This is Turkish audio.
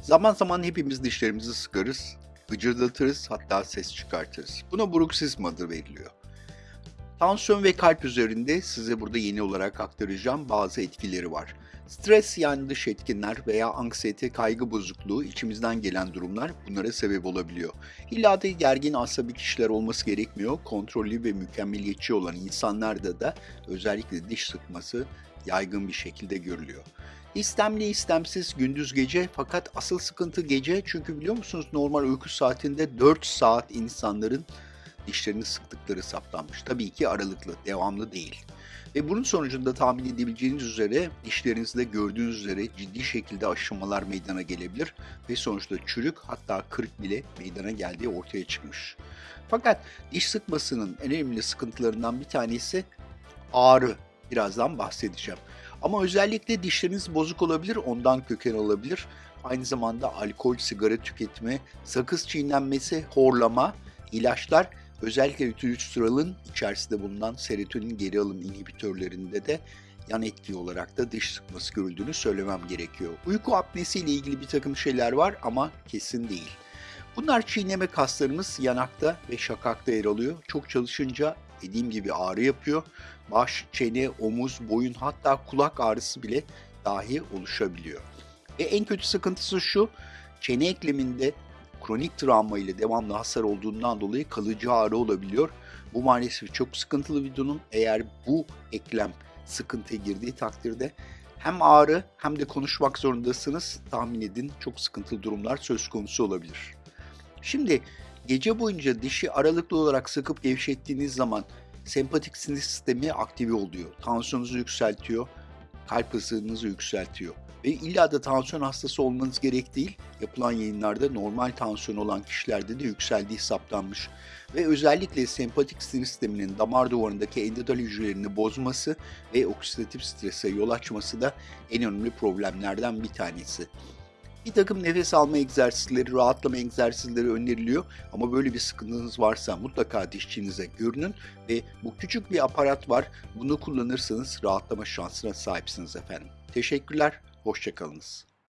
Zaman zaman hepimiz dişlerimizi sıkarız, gıcırdatırız hatta ses çıkartırız. Buna bruksizm adı veriliyor. Tansiyon ve kalp üzerinde size burada yeni olarak aktaracağım bazı etkileri var. Stres yani dış etkinler veya anksiyete, kaygı bozukluğu içimizden gelen durumlar bunlara sebep olabiliyor. İlla da gergin asabi kişiler olması gerekmiyor. Kontrollü ve mükemmeliyetçi olan insanlarda da özellikle diş sıkması yaygın bir şekilde görülüyor. İstemli istemsiz gündüz gece fakat asıl sıkıntı gece çünkü biliyor musunuz normal uyku saatinde 4 saat insanların dişlerini sıktıkları saptanmış. Tabii ki aralıklı, devamlı değil. Ve bunun sonucunda tahmin edebileceğiniz üzere dişlerinizde gördüğünüz üzere ciddi şekilde aşınmalar meydana gelebilir ve sonuçta çürük hatta kırık bile meydana geldiği ortaya çıkmış. Fakat diş sıkmasının en önemli sıkıntılarından bir tanesi ağrı. Birazdan bahsedeceğim. Ama özellikle dişleriniz bozuk olabilir, ondan köken olabilir. Aynı zamanda alkol, sigara tüketimi, sakız çiğnenmesi, horlama, ilaçlar özellikle ütülüstralın içerisinde bulunan serotonin geri alım inhibitörlerinde de yan etki olarak da diş sıkması görüldüğünü söylemem gerekiyor. Uyku apnesi ile ilgili bir takım şeyler var ama kesin değil. Bunlar çiğneme kaslarımız yanakta ve şakakta yer alıyor. Çok çalışınca dediğim gibi ağrı yapıyor. Baş, çene, omuz, boyun hatta kulak ağrısı bile dahi oluşabiliyor. Ve en kötü sıkıntısı şu, çene ekleminde kronik travma ile devamlı hasar olduğundan dolayı kalıcı ağrı olabiliyor. Bu maalesef çok sıkıntılı bir durum. Eğer bu eklem sıkıntıya girdiği takdirde hem ağrı hem de konuşmak zorundasınız. Tahmin edin çok sıkıntılı durumlar söz konusu olabilir. Şimdi gece boyunca dişi aralıklı olarak sıkıp gevşettiğiniz zaman sempatik sinir sistemi aktive oluyor. Tansiyonunuzu yükseltiyor, kalp hızınızı yükseltiyor. Ve illa da tansiyon hastası olmanız gerek değil. Yapılan yayınlarda normal tansiyon olan kişilerde de yükseldiği saptanmış. Ve özellikle sempatik sinir sisteminin damar duvarındaki endodal hücrelerini bozması ve oksidatif strese yol açması da en önemli problemlerden bir tanesi. Bir takım nefes alma egzersizleri, rahatlama egzersizleri öneriliyor. Ama böyle bir sıkıntınız varsa mutlaka dişçinize görünün ve bu küçük bir aparat var. Bunu kullanırsanız rahatlama şansına sahipsiniz efendim. Teşekkürler, hoşçakalınız.